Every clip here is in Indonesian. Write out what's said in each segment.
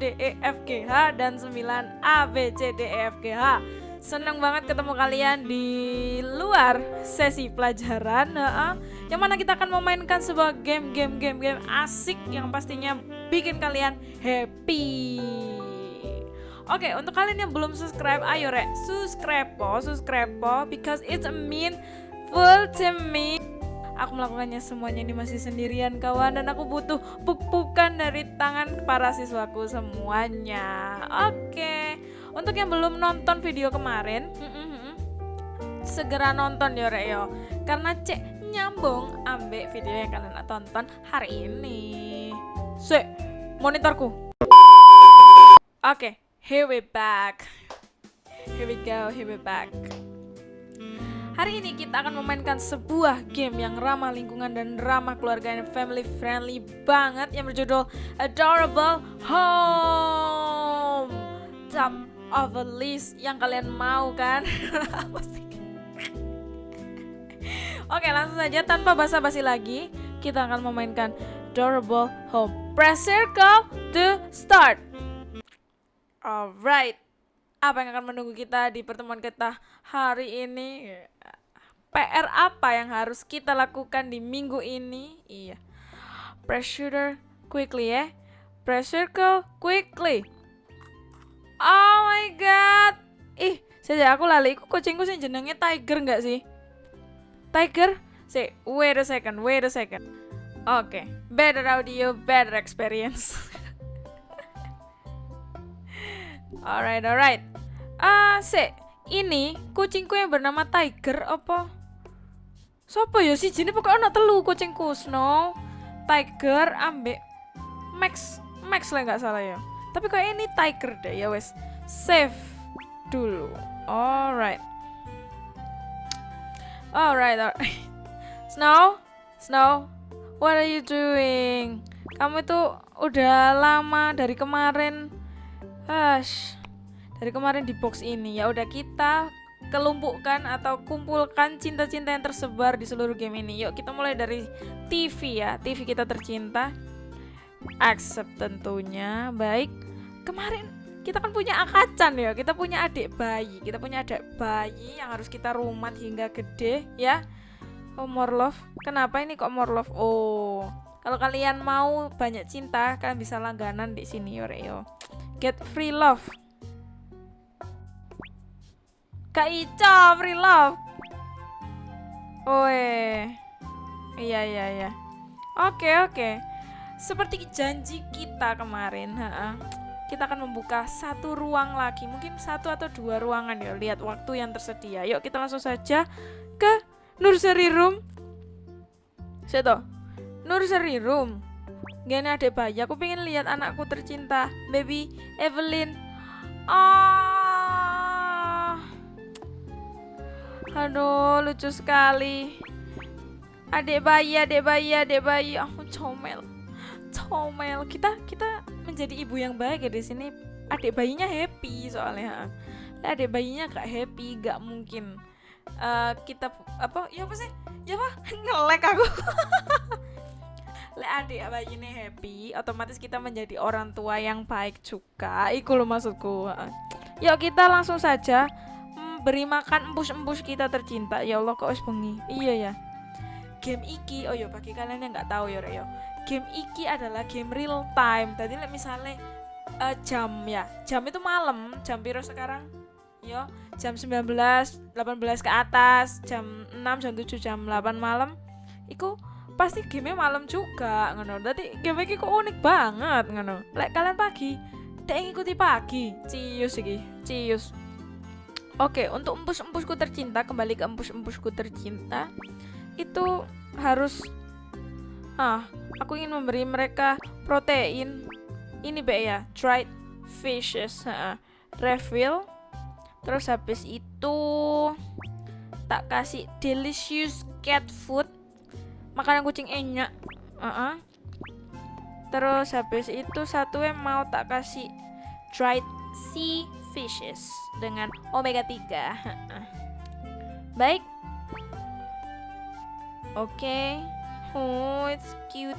D E F G H dan 9 A B C D E F G H Senang banget ketemu kalian di luar sesi pelajaran. Yang mana kita akan memainkan sebuah game game game game asik yang pastinya bikin kalian happy Oke, untuk kalian yang belum subscribe, ayo rek, subscribe po, subscribe po, because it's a mean full to me. Aku melakukannya semuanya ini masih sendirian kawan dan aku butuh puk-pukan dari tangan para siswaku semuanya. Oke, untuk yang belum nonton video kemarin, segera nonton ya rek yo, karena cek nyambung ambek video yang kalian tonton hari ini. Sek, monitorku. Oke, here we back. Here we go, here we back. Hari ini kita akan memainkan sebuah game yang ramah lingkungan dan ramah keluarga dan family friendly banget yang berjudul Adorable Home. Top of the list yang kalian mau kan? Oke, langsung saja tanpa basa-basi lagi, kita akan memainkan Adorable Home. Press circle to start. Alright, apa yang akan menunggu kita di pertemuan kita hari ini? PR apa yang harus kita lakukan di minggu ini? Iya, press shooter quickly ya. Press circle quickly. Oh my god. Ih, saja aku lali. Iku kucingku sih jenengnya Tiger nggak sih? Tiger? Say, wait a second, wait a second. Oke, okay. better audio, better experience. alright, alright. Ah, uh, se, ini kucingku yang bernama Tiger apa? Sopo ya sih jenis pokoknya anak telu kucingku Snow, Tiger, ambek Max, Max lah nggak salah ya. Tapi kayak ini Tiger deh ya wes. Save dulu. Alright. Alright, alright. Snow, Snow, what are you doing? Kamu itu udah lama dari kemarin. Hush. Dari kemarin di box ini ya udah kita kelumpukkan atau kumpulkan cinta-cinta yang tersebar di seluruh game ini. Yuk kita mulai dari TV ya. TV kita tercinta. Accept tentunya. Baik. Kemarin kita kan punya akacan ya. Kita punya adik bayi. Kita punya adik bayi yang harus kita rumat hingga gede ya. Oh, more love. Kenapa ini kok more love? Oh. Kalau kalian mau banyak cinta, kalian bisa langganan di sini yo. Get free love. Kak Ica, free love. Oe. Iya, iya, iya. Oke, oke. Seperti janji kita kemarin, ha kita akan membuka satu ruang lagi. Mungkin satu atau dua ruangan ya. Lihat waktu yang tersedia. Yuk kita langsung saja ke nursery room. Seto. Nursery room. Gini ada bayi. Aku pengen lihat anakku tercinta, baby Evelyn. Oh. Aduh, lucu sekali. Adik bayi, adik bayi, adik bayi. Aku oh, comel. Comel. Kita kita menjadi ibu yang baik ya di sini. Adik bayinya happy soalnya. Adik bayinya gak happy, gak mungkin. Uh, kita apa? Ya apa sih? Ya apa? Ngelek aku. Lek adik bayi ini happy, otomatis kita menjadi orang tua yang baik juga. Iku lo maksudku. Yuk kita langsung saja beri makan empus-empus kita tercinta. Ya Allah kok bengi? Iya ya. Game iki oh yo bagi kalian yang nggak tahu ya yo game iki adalah game real time. Tadi misalnya uh, jam ya jam itu malam jam biru sekarang? Yo jam 19 18 ke atas jam 6 jam 7 jam 8 malam. Iku pasti game malam juga ngono. Tadi game iki kok unik banget ngono. Lek kalian pagi dek ngikuti pagi. Cius iki cius Oke, untuk empus-empusku tercinta, kembali ke empus-empusku tercinta, itu harus ah, aku ingin memberi mereka protein. Ini be ya, dried fishes, ha, refill. Terus habis itu tak kasih delicious cat food, makanan kucing enak. Uh -uh. Terus habis itu satu yang mau tak kasih dried sea fishes dengan omega 3. Baik. Oke. Okay. Oh, it's cute.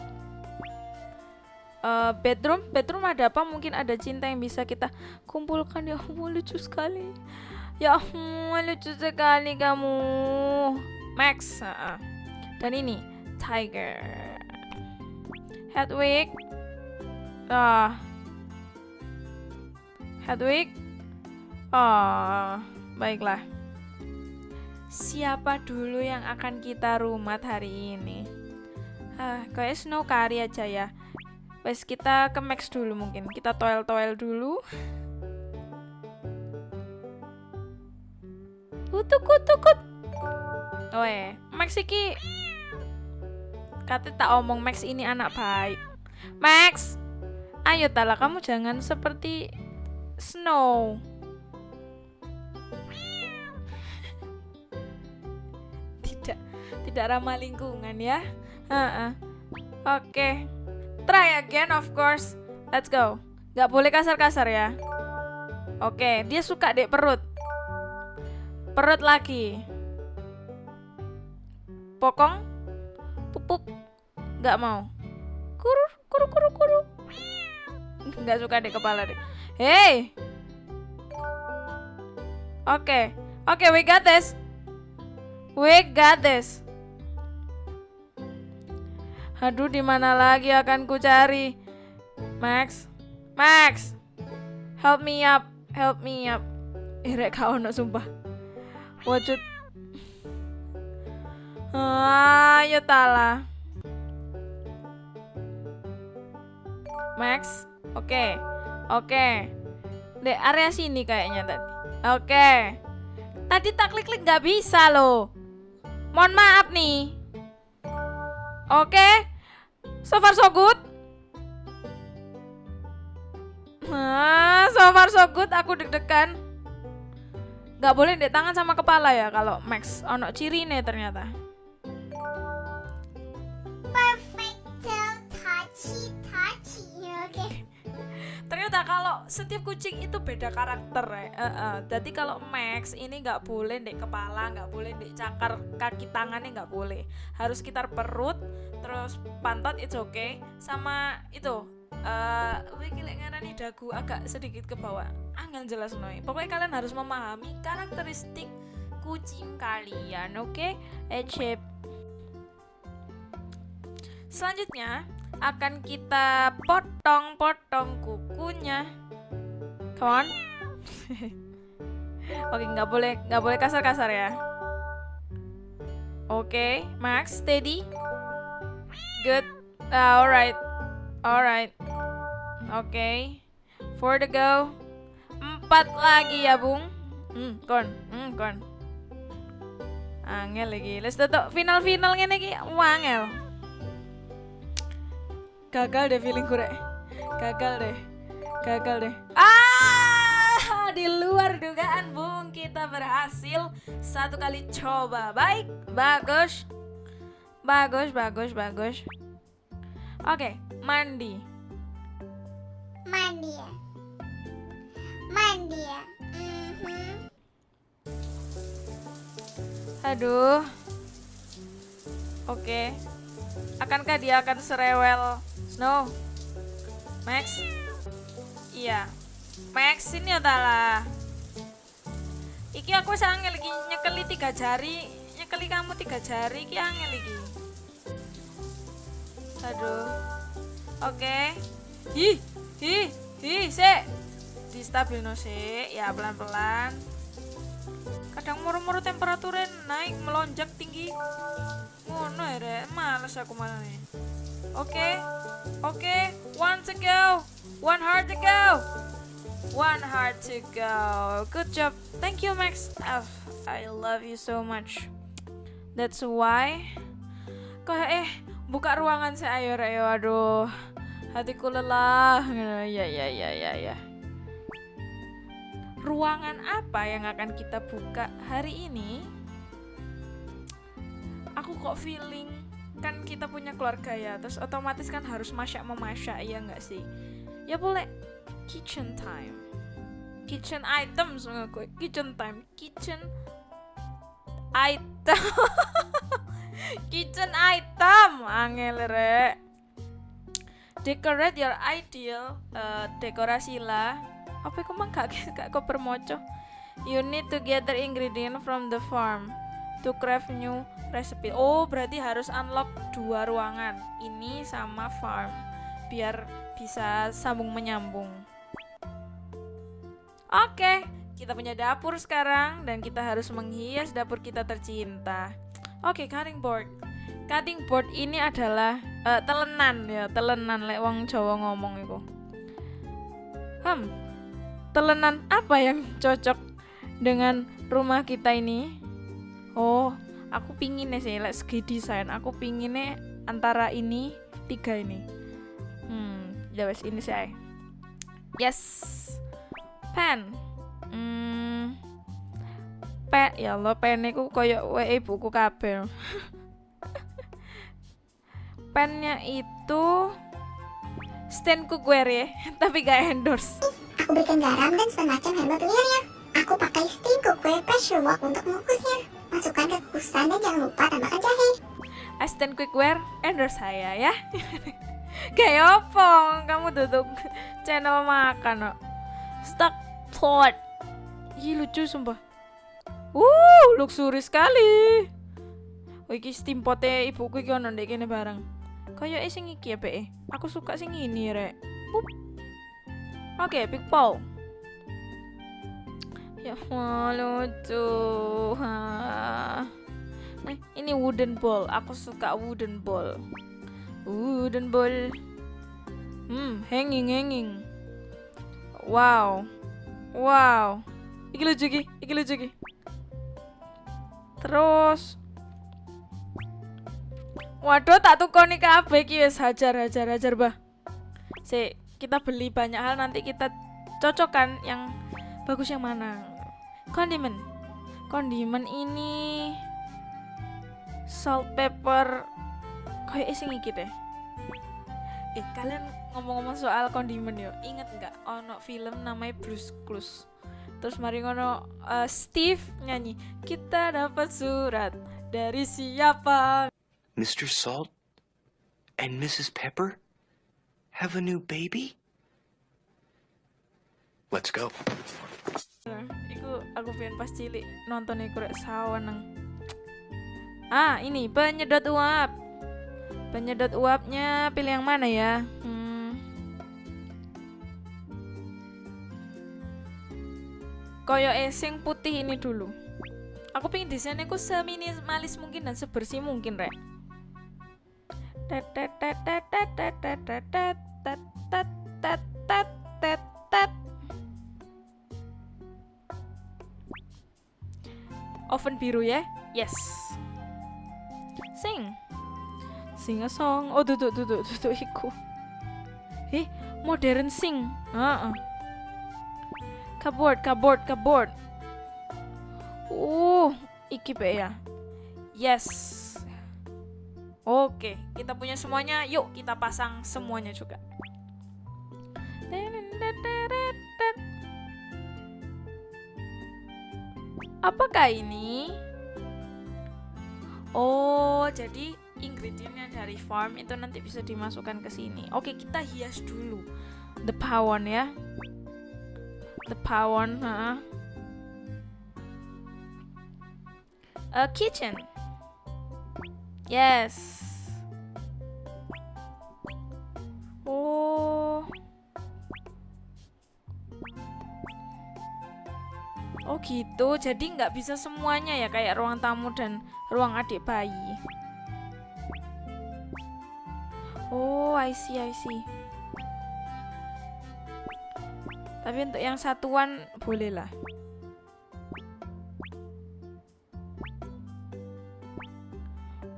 Uh, bedroom, bedroom ada apa? Mungkin ada cinta yang bisa kita kumpulkan ya. Oh, lucu sekali. Ya ampun, lucu sekali kamu. Max. Uh -uh. Dan ini Tiger. Hedwig. Ah. Hedwig. Oh, baiklah. Siapa dulu yang akan kita rumat hari ini? Ah, kayak Snow Kari aja ya. Wes kita ke Max dulu mungkin. Kita toel-toel dulu. Kutuk kutuk kut. Oh eh, Max iki Kata tak omong Max ini anak baik. Max, ayo tala kamu jangan seperti Snow. Tidak ramah lingkungan ya. Uh. Oke, okay. try again of course. Let's go. Gak boleh kasar-kasar ya. Oke, okay. dia suka dek perut. Perut lagi. Pokong pupuk nggak mau kuru kuru kuru kuru nggak suka deh kepala deh hey oke okay. oke okay, we got this we got this aduh di mana lagi akan ku cari Max Max help me up help me up Irek kau no sumpah wujud Ayo tala. Max, oke, oke. Okay. Di area sini kayaknya tadi. Oke. Tadi tak klik-klik nggak bisa loh. Mohon maaf nih. Oke. Okay. So far so good. Ah, so far so good. Aku deg-degan. Gak boleh dek tangan sama kepala ya kalau Max. Ono ciri nih ternyata. Ternyata kalau setiap kucing itu beda karakter ya. Uh, uh. Jadi kalau Max ini nggak boleh dek kepala, nggak boleh dek cakar kaki tangannya nggak boleh. Harus sekitar perut, terus pantat itu oke, okay. sama itu uh, wiki ngarani dagu agak sedikit ke bawah. Angel jelas noy. Pokoknya kalian harus memahami karakteristik kucing kalian, oke? Okay? Ecep. Selanjutnya, akan kita potong-potong kukunya. Come on. Oke, nggak boleh nggak boleh kasar-kasar ya. Oke, okay, Max, steady. Good. Uh, alright, alright. Oke, okay. for the go. Empat lagi ya, Bung. Hmm, kon, hmm, kon. Angel lagi. Let's tutup final-final ngene iki wangel gagal deh feeling rek. Gagal deh. Gagal deh. Ah di luar dugaan bung kita berhasil satu kali coba. Baik bagus. Bagus bagus bagus. Oke mandi. Mandi ya. Mandi ya. Mm -hmm. aduh. Oke. Akankah dia akan serewel Snow. Max. Iya. Max ini adalah. Iki aku sangel lagi nyekeli tiga jari, nyekeli kamu tiga jari iki angel lagi. Aduh. Oke. Okay. Hi, hi, hi, stabil no se, ya pelan-pelan. Kadang muru-muru temperaturnya naik melonjak tinggi. Ngono ya, males aku malah nih. Oke. Okay. Okay, one to go. One heart to go. One heart to go. Good job. Thank you, Max. Oh, I love you so much. That's why. Kok eh buka ruangan saya ayo ayo aduh. Hatiku lelah. Ya ya ya ya ya. Ruangan apa yang akan kita buka hari ini? Aku kok feeling kan kita punya keluarga ya terus otomatis kan harus masak memasak ya nggak sih? Ya boleh. Kitchen time. Kitchen items gue. Kitchen time. Kitchen item. Kitchen item. Angel rek. Decorate your ideal uh, dekorasi lah. Apa itu mah gak gak kok permoco you need to gather ingredient from the farm to craft new recipe. Oh berarti harus unlock dua ruangan ini sama farm biar bisa sambung menyambung. Oke kita punya dapur sekarang dan kita harus menghias dapur kita tercinta. Oke cutting board. Cutting board ini adalah uh, telenan ya telenan lek wong Jawa ngomong itu hmm telenan apa yang cocok dengan rumah kita ini oh aku pingin sih like segi desain aku pinginnya antara ini tiga ini. Hmm ya wes ini sih yes. Pen. Hmm. Pen ya Allah pen itu koyok wae buku kabel pennya itu stand cookware ya tapi gak endorse. Aku berikan garam dan semacam herbal pilihannya. Aku pakai steam cookware pressure wok untuk mengukusnya. Masukkan ke kukusan dan jangan lupa tambahkan jahe. Aston Cookware endorse saya ya kayak apa kamu duduk channel makan no. stock pot Ih lucu sumpah Uh, luxury sekali. Oh, iki steam potnya ibuku iki ono ndek bareng. Kayak sing iki ya, Be. Aku suka sing ini, Rek. Oke, big bowl. Ya, lucu. Ini wooden bowl. Aku suka wooden bowl. Wooden bowl. Hmm, hanging hanging. Wow. Wow. Iki lucu iki, iki lucu iki. Terus Waduh, tak tukoni kabeh iki wis hajar hajar hajar, Bah. Si, kita beli banyak hal nanti kita cocokkan yang bagus yang mana. Kondimen. Kondimen ini salt pepper kayak sing iki deh. Eh, kalian ngomong-ngomong soal kondimen yo, inget nggak ono film namanya Blues Clues? Terus mari ngono eh, Steve nyanyi, kita dapat surat dari siapa? Mr. Salt and Mrs. Pepper have a new baby? Let's go. Aku pengen pas cilik nonton iku rek saweneng. Ah, ini penyedot uap. Penyedot uapnya pilih yang mana ya? Hmm. Koyo esing putih ini dulu. Aku pengen desainnya ku seminimalis mungkin dan sebersih mungkin, Rek. Tet tet tet tet tet tet tet tet tet tet Oven biru ya? Yes. Sing. Sing a song. Oh, duduk duduk duduk iku. Eh, modern sing. Heeh. Cupboard, cupboard, cupboard. Uh, iki be ya. Yes. Oke, kita punya semuanya. Yuk kita pasang semuanya juga. Apakah ini? Oh, jadi ingredientnya dari farm itu nanti bisa dimasukkan ke sini. Oke, kita hias dulu. The pawon ya. The pawon, ha. A kitchen. Yes. Oh. Oh gitu, jadi nggak bisa semuanya ya kayak ruang tamu dan ruang adik bayi. Oh, I see, I see. Tapi untuk yang satuan boleh lah.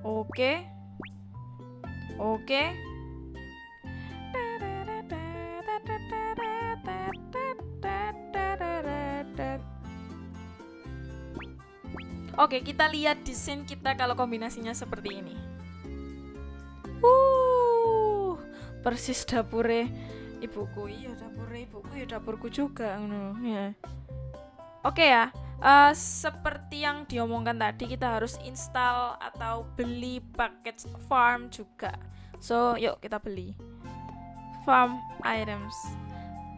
Oke. Oke. Oke, kita lihat desain kita kalau kombinasinya seperti ini. Uh, persis dapure ibuku. Iya, dapure ibuku ya dapurku juga ngono ya. Oke ya. eh, seperti yang diomongkan tadi kita harus install atau beli paket farm juga. So, yuk kita beli farm items.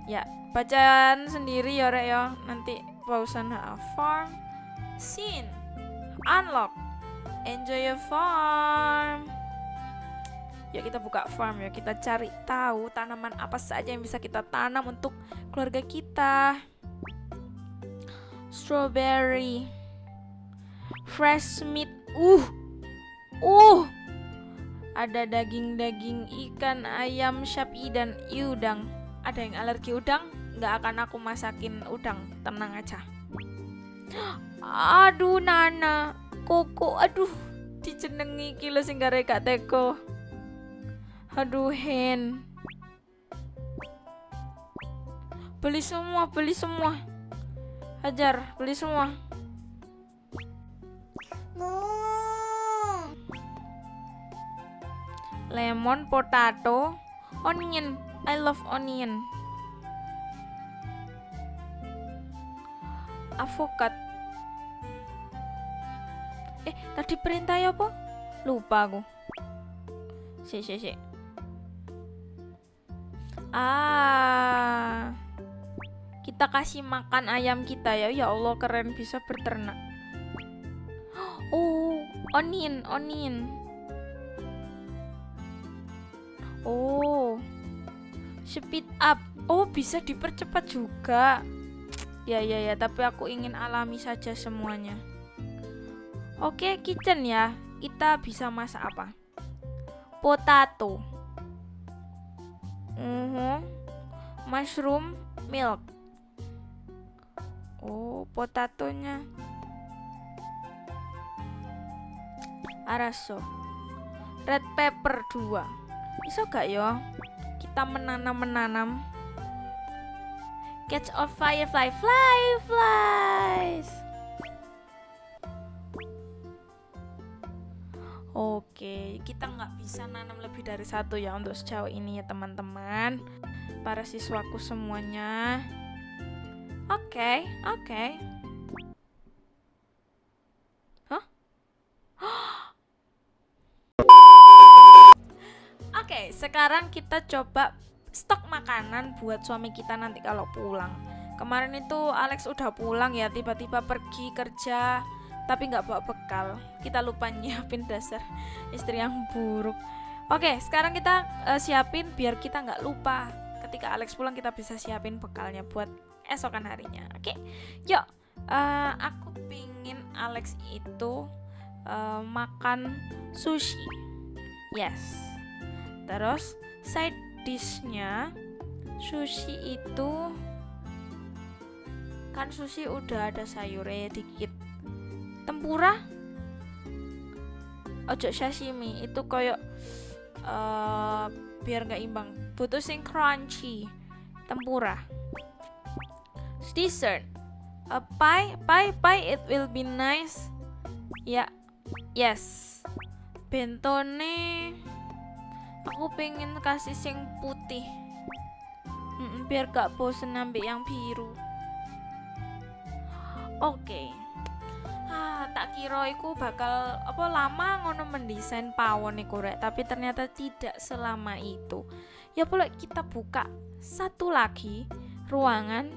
Ya, bacaan sendiri ya rek ya. Nanti pausan farm scene unlock enjoy your farm. Yuk kita buka farm ya. Kita cari tahu tanaman apa saja yang bisa kita tanam untuk keluarga kita. Strawberry. Fresh meat. Uh. Uh. Ada daging-daging ikan, ayam, sapi dan udang. Ada yang alergi udang? Nggak akan aku masakin udang. Tenang aja. Aduh Nana, Koko, aduh dijenengi iki lho sing teko. Aduh Hen. Beli semua, beli semua. Hajar, beli semua. Mu. Lemon, potato, onion. I love onion. Avokat. Eh, tadi perintah ya apa? Lupa aku. Si, si, si. Ah. Kita kasih makan ayam kita ya. Ya Allah, keren bisa berternak. Oh, onion, onion. Oh, speed up. Oh, bisa dipercepat juga. Ya, ya, ya. Tapi aku ingin alami saja semuanya. Oke, kitchen ya. Kita bisa masak apa? Potato. Mhm. Mushroom milk. Oh, potatonya. Araso. Red pepper 2 Bisa gak ya kita menanam-menanam Catch a firefly. Fly flies. Oke, kita nggak bisa nanam lebih dari satu ya untuk sejauh ini ya teman-teman. Para siswaku semuanya. Oke, oke. Hah? Oke, sekarang kita coba stok makanan buat suami kita nanti kalau pulang. Kemarin itu Alex udah pulang ya, tiba-tiba pergi kerja, tapi nggak bawa bekal. Kita lupa nyiapin dasar istri yang buruk. Oke, sekarang kita eh, siapin biar kita nggak lupa. Ketika Alex pulang kita bisa siapin bekalnya buat esokan harinya. Oke, yuk. eh, aku pingin Alex itu eh, makan sushi. Yes. Terus side dishnya sushi itu kan sushi udah ada sayurnya dikit. Tempura ojo sashimi itu koyo eh biar nggak imbang. Butuh sing crunchy. Tempura. Dessert. A pie, pie, pie it will be nice. Ya. Yes. Bentone aku pengen kasih sing putih. Mm-mm, biar gak bosen ambil yang biru. Oke. Ah tak kira iku bakal apa lama ngono mendesain pawon iku rek. Tapi ternyata tidak selama itu. Ya boleh kita buka satu lagi ruangan.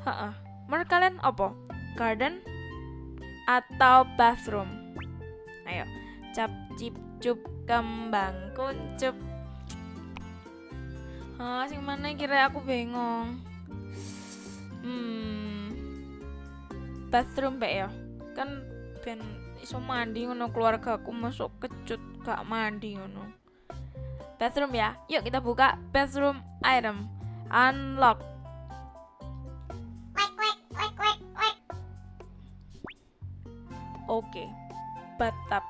Heeh. menurut kalian apa? Garden atau bathroom? Ayo cap cip cup kembang kuncup ah sing mana kira aku bengong. Hmm. Bathroom mbak ya? Kan ben iso mandi ngono keluarga aku masuk kecut gak mandi ngono. Bathroom ya? Yuk kita buka bathroom item. Unlock. Oke, bathtub.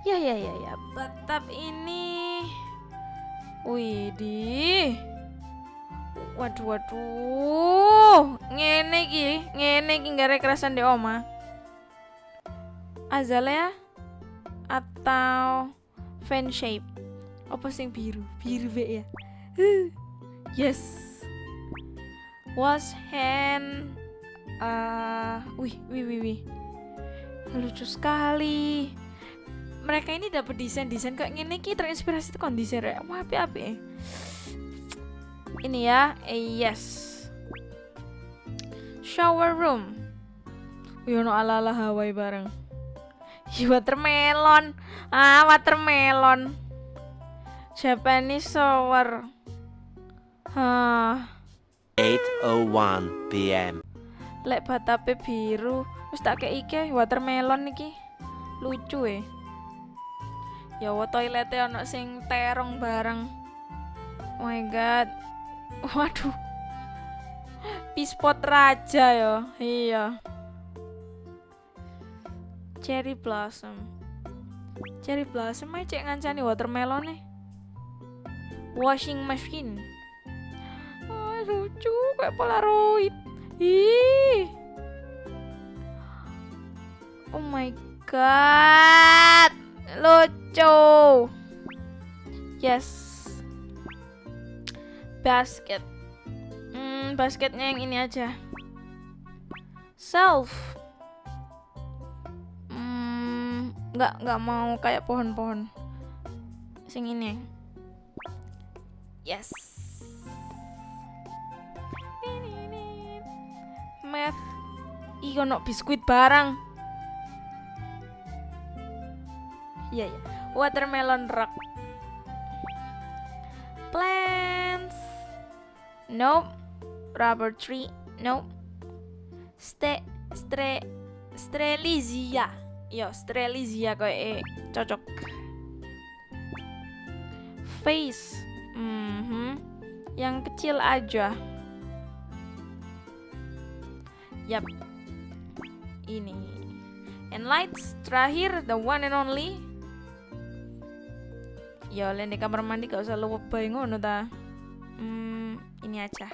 Ya ya ya ya, bathtub ini. Widih. Waduh waduh. Ngene iki, ngene iki gak kerasan di oma. Azalea atau fan shape apa sing biru biru be ya yes wash hand uh, wih wih wih wih lucu sekali mereka ini dapat desain desain kayak gini ki terinspirasi tuh kondisi rek wah api api ini ya eh, yes. Shower room. Wih, ono ala ala Hawaii bareng. Ih, watermelon. Ah watermelon. Japanese shower. Hah. 8:01 p.m. lek batape biru wis tak kei watermelon iki. Lucu e ya wa toilete ono sing terong bareng. Oh my god. Waduh. Pispot raja ya? Iya. Cherry blossom. Cherry blossom ae cek ngancani watermelon nih washing machine. Oh, lucu kayak polaroid. Ih. Oh my god. Lucu. Yes. Basket. Hmm, basketnya yang ini aja. Self. Hmm, nggak nggak mau kayak pohon-pohon. Sing ini. Yes. Math. Ih, ono biskuit barang. Iya, iya. Watermelon rock. Plants. Nope. Rubber tree. Nope. Ste stre strelizia. Yo, strelizia kayak eh, cocok. Face. Mhm. Yang kecil aja. Yap. Ini. And lights terakhir the one and only. Ya oleh di kamar mandi gak usah lebay ngono ta. Hmm, ini aja.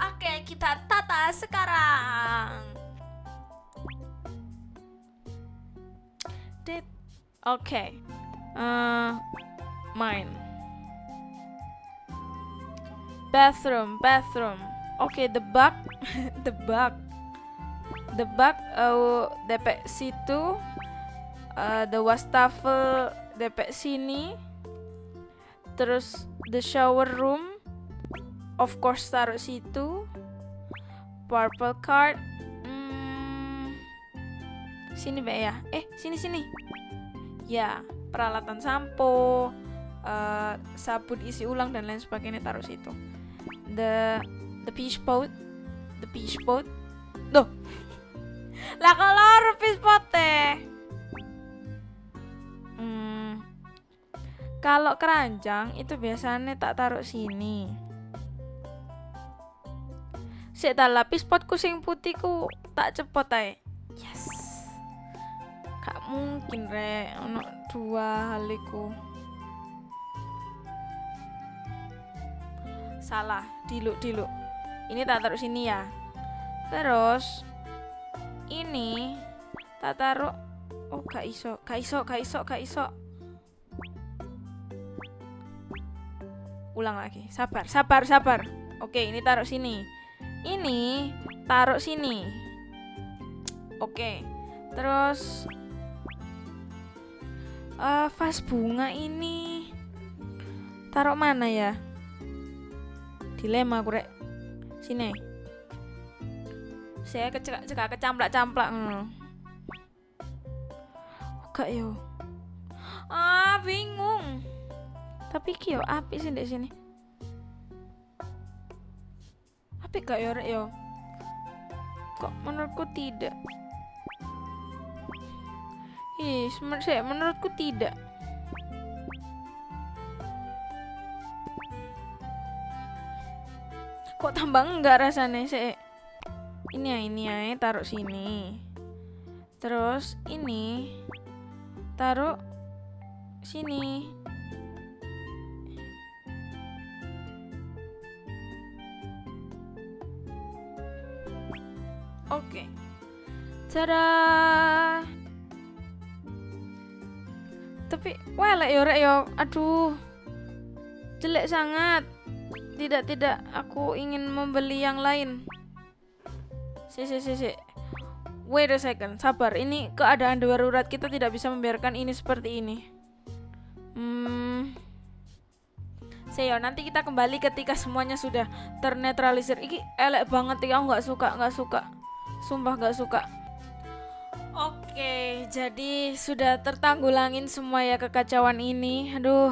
Oke, kita tata sekarang. Dit. Oke. Eh, mine. Bathroom, bathroom. Oke, the bug, the bug, the bug. Uh, DP situ. Uh, the wastafel DP sini. Terus the shower room. Of course taruh situ. Purple card. Hmm, sini Mbak ya. Eh, sini sini. Ya, peralatan sampo, eh, sabun isi ulang dan lain sebagainya taruh situ. The the fish pot, the fish pot. Duh. Lah kalau fish pot teh. Kalau keranjang itu biasanya tak taruh sini. Sik tak lapis potku sing putih ku tak cepot ae. Yes. Gak mungkin rek ono dua hal iku. Salah, diluk diluk. Ini tak taruh sini ya. Terus ini tak taruh Oh, gak iso, gak iso, gak iso, gak iso. Ulang lagi. Sabar, sabar, sabar. Oke, ini taruh sini. Ini taruh sini. Oke. Terus eh vas bunga ini taruh mana ya? Dilema aku rek. Sini. Saya kecek cekak kecamplak-camplak ngono. Oh, Gak yo. Ah, bingung. Tapi ki yo api sih di sini. Api gak yo yo? Kok menurutku tidak? Ih, saya menurutku tidak. Kok tambah enggak rasanya sih? Ini ya, ini ya, taruh sini. Terus ini taruh sini. Tada. tapi welek yo rek yo. Aduh. Jelek sangat. Tidak tidak, aku ingin membeli yang lain. Si si si si. Wait a second, sabar. Ini keadaan darurat kita tidak bisa membiarkan ini seperti ini. Hmm. Seyo, nanti kita kembali ketika semuanya sudah ternetralisir. Iki elek banget ya, aku nggak suka, nggak suka. Sumpah nggak suka. Oke, jadi sudah tertanggulangin semua ya kekacauan ini. Aduh,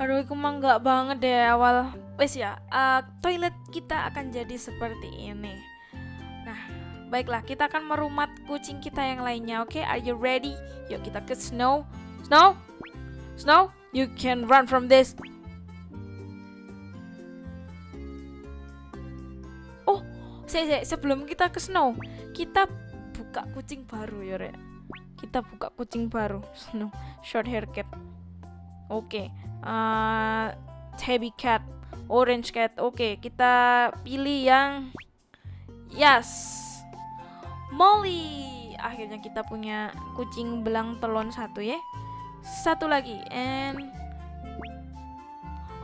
aduh, aku mah nggak banget deh awal. Wes ya, uh, toilet kita akan jadi seperti ini. Nah, baiklah, kita akan merumat kucing kita yang lainnya. Oke, are you ready? Yuk kita ke Snow. Snow, Snow, you can run from this. Oh, se sebelum kita ke Snow, kita buka kucing baru ya, Rek. Kita buka kucing baru, short hair cat. Oke, uh, tabby cat, orange cat. Oke, kita pilih yang yes. Molly. Akhirnya kita punya kucing belang telon satu ya. Satu lagi and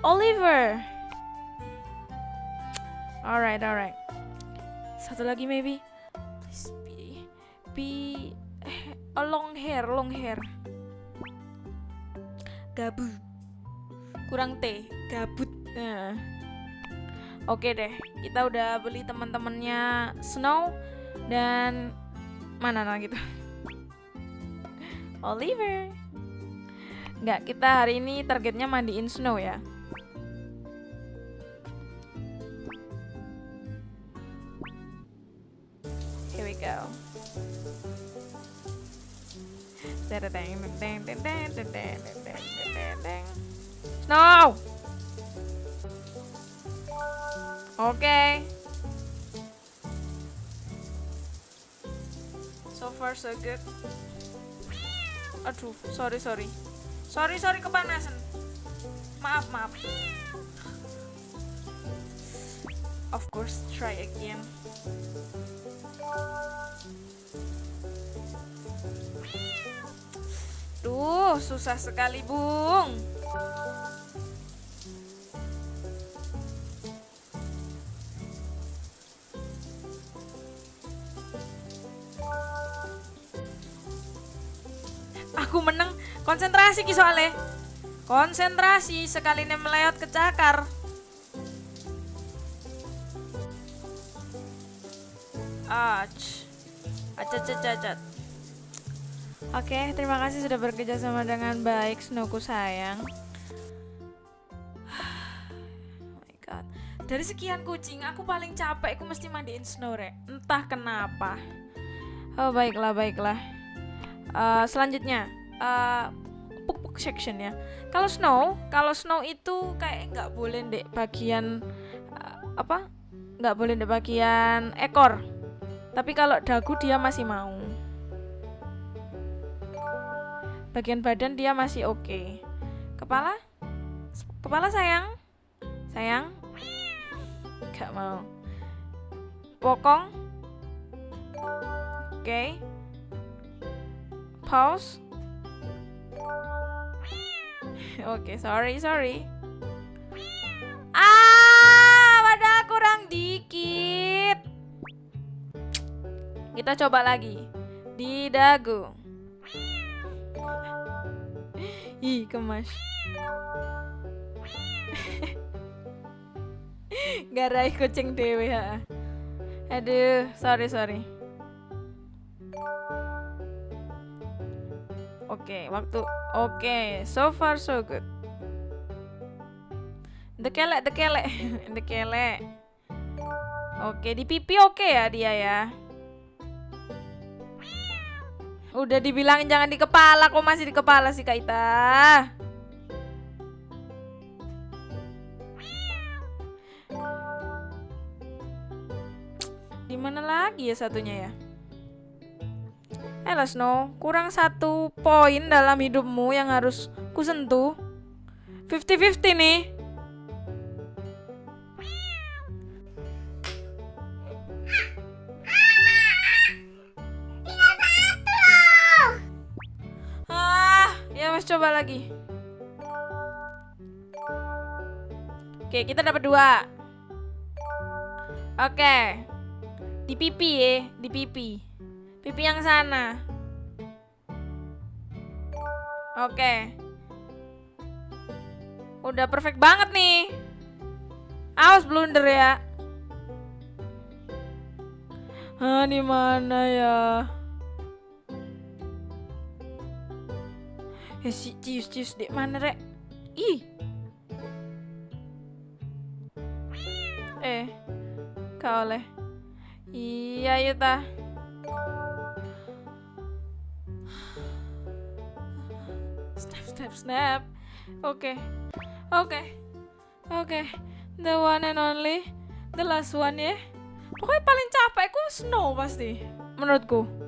Oliver. Alright, alright. Satu lagi maybe. Be be a long hair, long hair. Gabut. Kurang T, gabut. Nah. Oke deh, kita udah beli teman-temannya Snow dan mana nah gitu. Oliver. Enggak, kita hari ini targetnya mandiin Snow ya. Here we go. Snow. Oke. So far so good. Oh, Aduh, sorry sorry. Sorry sorry kepanasan. Maaf maaf. Of course, try again. Duh, susah sekali, Bung. Aku menang konsentrasi ki soalnya. Konsentrasi sekali nih melewat ke cakar. Ach. Acat acat acat. Oke, terima kasih sudah bekerja sama dengan baik, Snowku sayang. Oh my god. Dari sekian kucing, aku paling capek aku mesti mandiin Snow, Rek. Entah kenapa. Oh, baiklah, baiklah. Eh, selanjutnya, eh puk-puk section ya. Kalau Snow, kalau Snow itu kayak nggak boleh dek bagian eh, apa? Nggak boleh dek bagian ekor. Tapi kalau dagu dia masih mau. Bagian badan dia masih oke. Kepala? Kepala sayang? Sayang? Gak mau. Bokong? Oke. Pause. Oke, sorry, sorry. Ah, padahal kurang dikit. Kita coba lagi. Di dagu. Ih, kemas. Garai kucing dewe ha. Aduh, sorry sorry. Oke, waktu Oke, so far so good. Dekelek, dekelek, dekelek. Oke, di pipi oke ya dia ya. Udah dibilangin jangan di kepala, kok masih di kepala sih Kak Ita? Di lagi ya satunya ya? Eh Snow, kurang satu poin dalam hidupmu yang harus kusentuh. 50-50 nih. Coba lagi. Oke, kita dapat dua. Oke. Di pipi ya, di pipi. Pipi yang sana. Oke. Udah perfect banget nih. Awas blunder ya. Ah, di mana ya? Eh, si cius cius di mana rek? Ih. Eh, kau oleh. Iya, Yuta. Snap, snap, snap. Oke, oke, oke. The one and only, the last one ya. Pokoknya paling capek ku snow pasti, menurutku.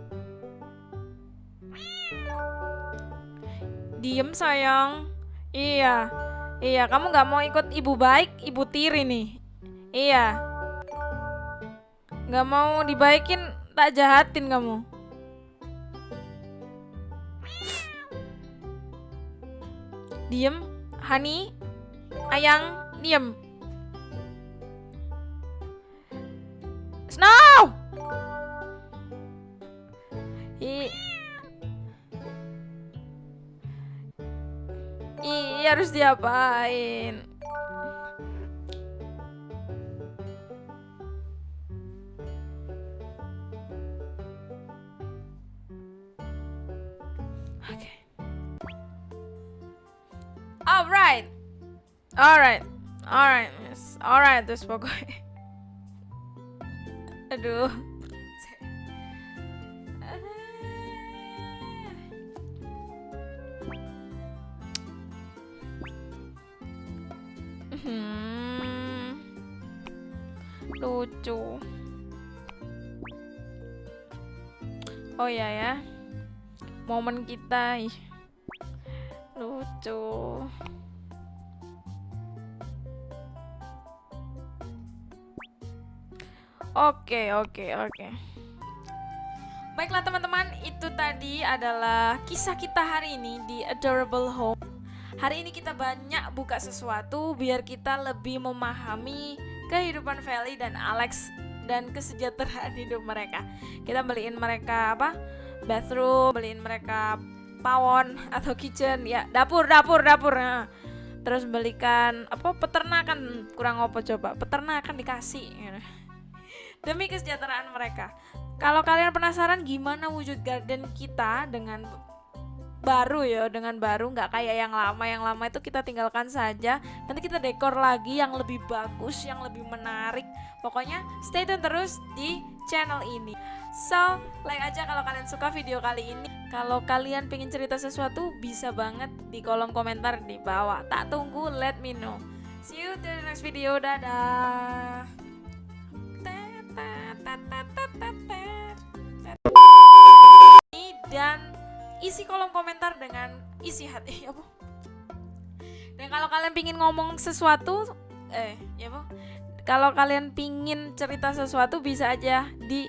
Diem sayang. Iya, iya. Kamu nggak mau ikut ibu baik, ibu tiri nih. Iya. Nggak mau dibaikin, tak jahatin kamu. Diem, Hani, Ayang, diem. Snow! I Iya harus diapain? Oke. Alright. Alright. Alright. Yes. Alright terus pokoknya. Aduh. Momen kita. ih. Lucu. Oke, oke, oke. Baiklah teman-teman, itu tadi adalah kisah kita hari ini di Adorable Home. Hari ini kita banyak buka sesuatu biar kita lebih memahami kehidupan Feli dan Alex dan kesejahteraan hidup mereka. Kita beliin mereka apa? Bathroom, beliin mereka pawon atau kitchen, ya dapur, dapur, dapur. Nah. Terus belikan apa peternakan kurang apa coba? Peternakan dikasih. gitu. Demi kesejahteraan mereka. Kalau kalian penasaran gimana wujud garden kita dengan baru ya dengan baru nggak kayak yang lama. Yang lama itu kita tinggalkan saja. Nanti kita dekor lagi yang lebih bagus yang lebih menarik. Pokoknya stay tune terus di channel ini. So like aja kalau kalian suka video kali ini. Kalau kalian pengen cerita sesuatu bisa banget di kolom komentar di bawah. Tak tunggu let me know. See you di next video. Dadah. Dan isi kolom komentar dengan isi hati ya bu. Dan kalau kalian pingin ngomong sesuatu eh ya bu. Kalau kalian pingin cerita sesuatu bisa aja di